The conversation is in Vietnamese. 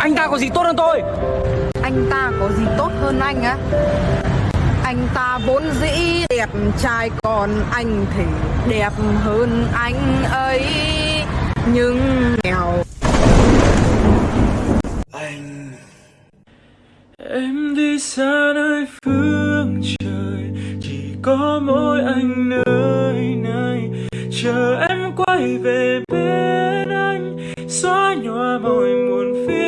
Anh ta có gì tốt hơn tôi? Anh ta có gì tốt hơn anh á? Anh ta vốn dĩ đẹp trai còn anh thì đẹp hơn anh ấy. Nhưng nghèo. Anh. Em đi xa nơi phương trời Chỉ có mỗi anh nơi này. Chờ em quay về bên anh Xóa nhòa mọi muộn phiền